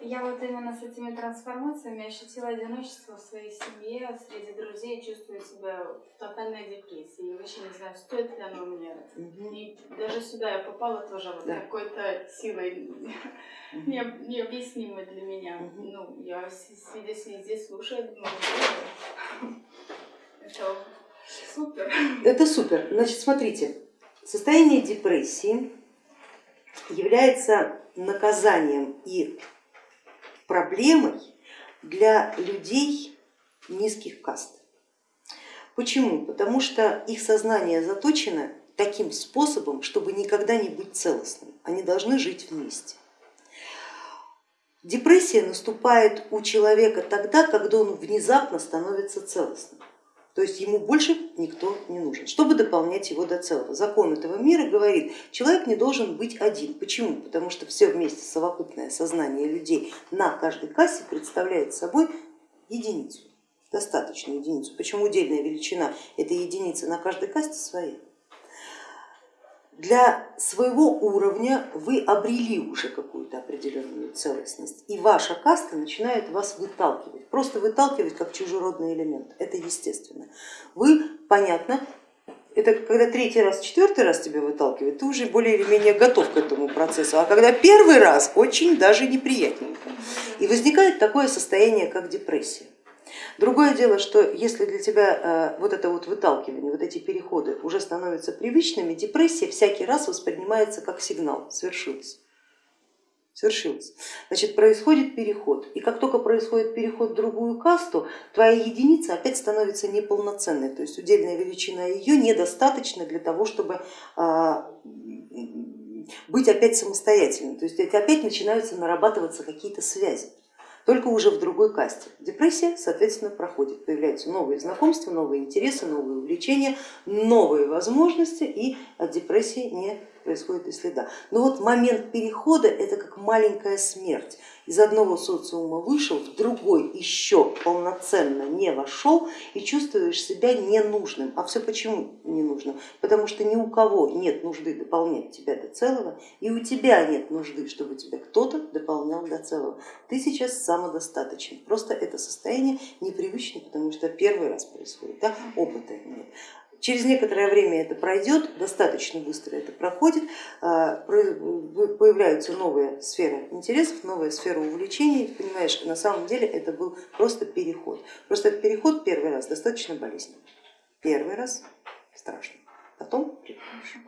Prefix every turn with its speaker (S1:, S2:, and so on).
S1: Я вот именно с этими трансформациями ощутила одиночество в своей семье, среди друзей, чувствую себя в тотальной депрессии. Я вообще не знаю, стоит ли оно мне.
S2: Мгм.
S1: И даже сюда я попала тоже вот
S2: Да.
S1: какой-то силой
S2: Мгм.
S1: не- необъяснимой для меня.
S2: Мгм.
S1: Ну, я с- сидя здесь слушаю, думаю, «Боже, это супер.
S2: Это супер. Значит, смотрите, состояние депрессии является наказанием и проблемой для людей низких каст. Почему? Потому что их сознание заточено таким способом, чтобы никогда не быть целостным. Они должны жить вместе. Депрессия наступает у человека тогда, когда он внезапно становится целостным. То есть ему больше никто не нужен, чтобы дополнять его до целого. Закон этого мира говорит, человек не должен быть один. Почему? Потому что все вместе совокупное сознание людей на каждой кассе представляет собой единицу, достаточную единицу. Почему удельная величина этой единицы на каждой кассе своя? Для своего уровня вы обрели уже какую-то определенную целостность, и ваша каста начинает вас выталкивать, просто выталкивать как чужеродный элемент, это естественно. Вы, понятно, это когда третий раз, четвертый раз тебя выталкивает, ты уже более или менее готов к этому процессу, а когда первый раз, очень даже неприятненько. И возникает такое состояние, как депрессия. Другое дело, что если для тебя э, вот это вот выталкивание, вот эти переходы уже становятся привычными, депрессия всякий раз воспринимается как сигнал, свершилось. Свершилось. Значит, происходит переход, и как только происходит переход в другую касту, твоя единица опять становится неполноценной, то есть удельная величина ее недостаточна для того, чтобы а, быть опять самостоятельной, то есть опять начинаются нарабатываться какие-то связи только уже в другой касте. Депрессия, соответственно, проходит, появляются новые знакомства, новые интересы, новые увлечения, новые возможности и от депрессии не происходит и следа. Но вот момент перехода это как маленькая смерть. Из одного социума вышел, в другой еще полноценно не вошел и чувствуешь себя ненужным. А все почему ненужным? Потому что ни у кого нет нужды дополнять тебя до целого, и у тебя нет нужды, чтобы тебя кто-то дополнял до целого. Ты сейчас самодостаточен. Просто это состояние непривычно, потому что первый раз происходит, да? опыта нет. Через некоторое время это пройдет, достаточно быстро это проходит, появляются новые сферы интересов, новая сфера увлечений, понимаешь, на самом деле это был просто переход. Просто этот переход первый раз достаточно болезненный, первый раз страшно, потом хорошо.